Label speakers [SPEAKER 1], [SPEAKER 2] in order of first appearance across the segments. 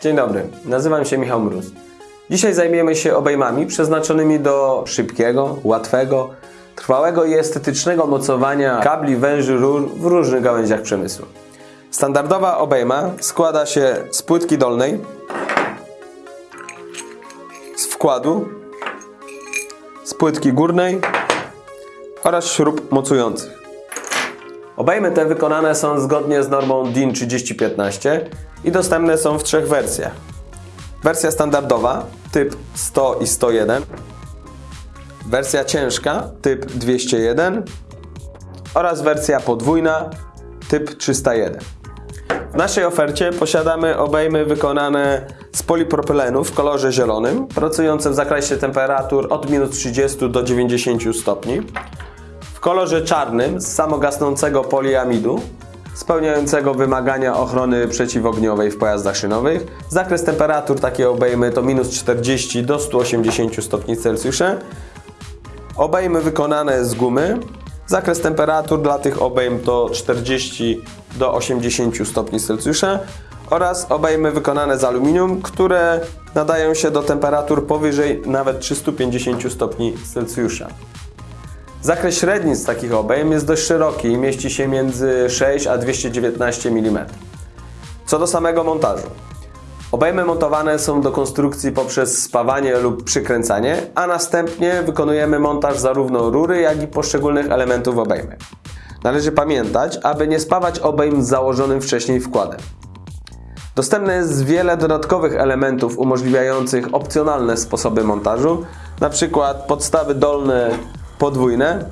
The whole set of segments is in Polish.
[SPEAKER 1] Dzień dobry, nazywam się Michał Mróz. Dzisiaj zajmiemy się obejmami przeznaczonymi do szybkiego, łatwego, trwałego i estetycznego mocowania kabli, węży, rur w różnych gałęziach przemysłu. Standardowa obejma składa się z płytki dolnej, z wkładu, z płytki górnej oraz śrub mocujących. Obejmy te wykonane są zgodnie z normą DIN 3015 i dostępne są w trzech wersjach. Wersja standardowa typ 100 i 101, wersja ciężka typ 201 oraz wersja podwójna typ 301. W naszej ofercie posiadamy obejmy wykonane z polipropylenu w kolorze zielonym, pracujące w zakresie temperatur od minus 30 do 90 stopni w kolorze czarnym z samogasnącego poliamidu, spełniającego wymagania ochrony przeciwogniowej w pojazdach szynowych. Zakres temperatur takiej obejmy to minus 40 do 180 stopni Celsjusza. Obejmy wykonane z gumy. Zakres temperatur dla tych obejm to 40 do 80 stopni Celsjusza oraz obejmy wykonane z aluminium, które nadają się do temperatur powyżej nawet 350 stopni Celsjusza. Zakres średnic takich obejm jest dość szeroki i mieści się między 6 a 219 mm. Co do samego montażu. Obejmy montowane są do konstrukcji poprzez spawanie lub przykręcanie, a następnie wykonujemy montaż zarówno rury, jak i poszczególnych elementów obejmy. Należy pamiętać, aby nie spawać obejm z założonym wcześniej wkładem. Dostępne jest wiele dodatkowych elementów umożliwiających opcjonalne sposoby montażu, np. podstawy dolne podwójne,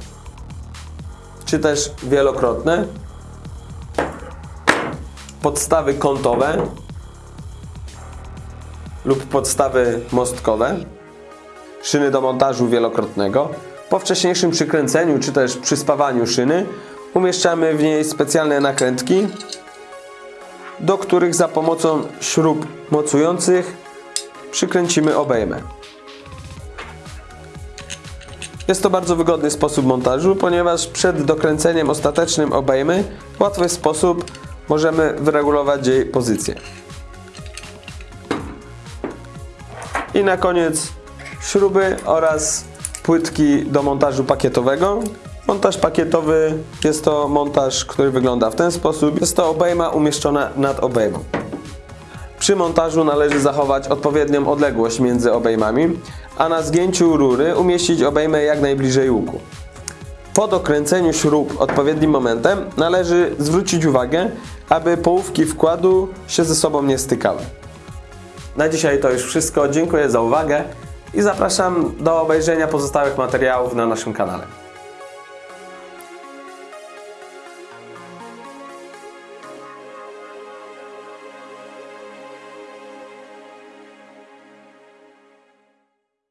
[SPEAKER 1] czy też wielokrotne, podstawy kątowe lub podstawy mostkowe, szyny do montażu wielokrotnego. Po wcześniejszym przykręceniu czy też przyspawaniu szyny umieszczamy w niej specjalne nakrętki, do których za pomocą śrub mocujących przykręcimy obejmę. Jest to bardzo wygodny sposób montażu, ponieważ przed dokręceniem ostatecznym obejmy w łatwy sposób możemy wyregulować jej pozycję. I na koniec śruby oraz płytki do montażu pakietowego. Montaż pakietowy jest to montaż, który wygląda w ten sposób. Jest to obejma umieszczona nad obejmą. Przy montażu należy zachować odpowiednią odległość między obejmami, a na zgięciu rury umieścić obejmę jak najbliżej łuku. Po dokręceniu śrub odpowiednim momentem należy zwrócić uwagę, aby połówki wkładu się ze sobą nie stykały. Na dzisiaj to już wszystko. Dziękuję za uwagę i zapraszam do obejrzenia pozostałych materiałów na naszym kanale.